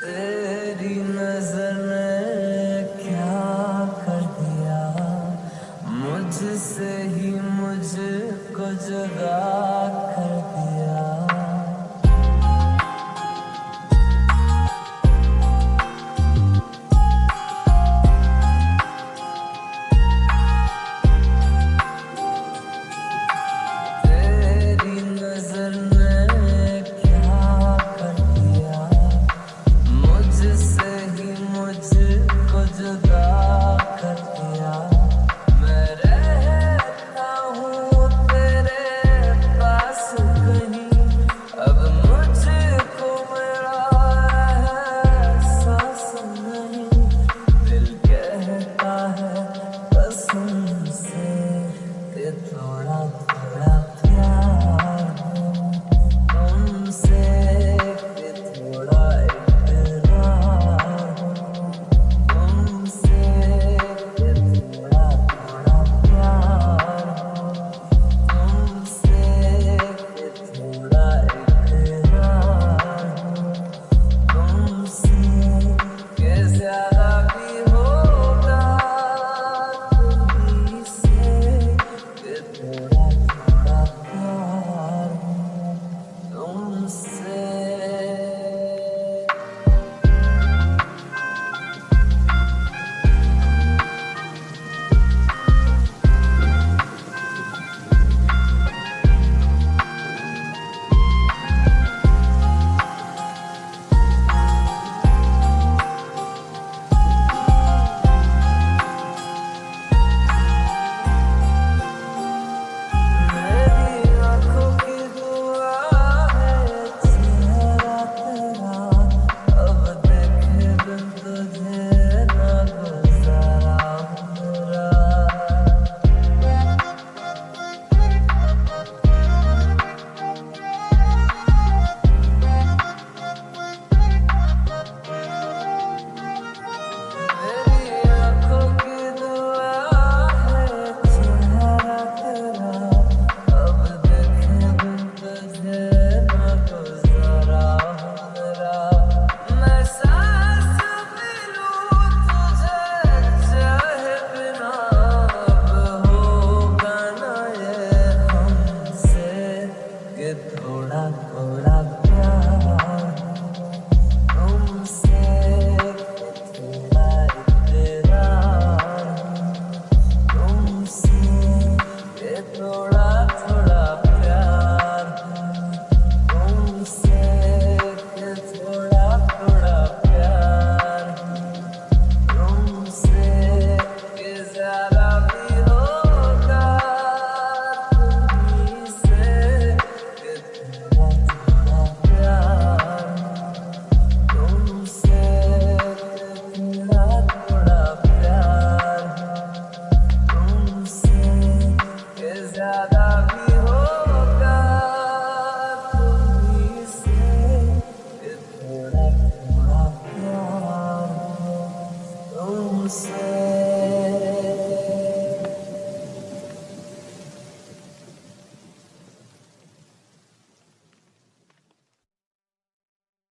तेरी नज़र ने क्या कर दिया? मुझसे ही मुझको जगा Amen. ওরা